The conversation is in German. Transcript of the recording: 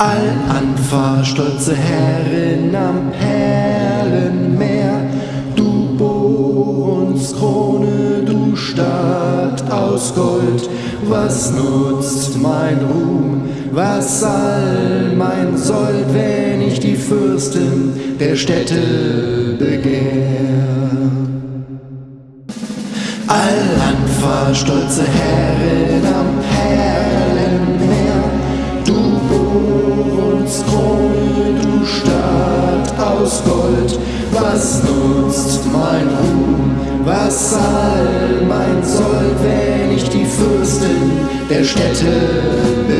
Allanfa, stolze Herrin am Perlenmeer, du Bohrungskrone, du Stadt aus Gold, was nutzt mein Ruhm, was all mein Sold, wenn ich die Fürsten der Städte begehr? Allanfa, stolze Herrin am Perlenmeer, Gold, was nutzt mein Ruhm, was all mein Sold, wenn ich die Fürsten der Städte begehr?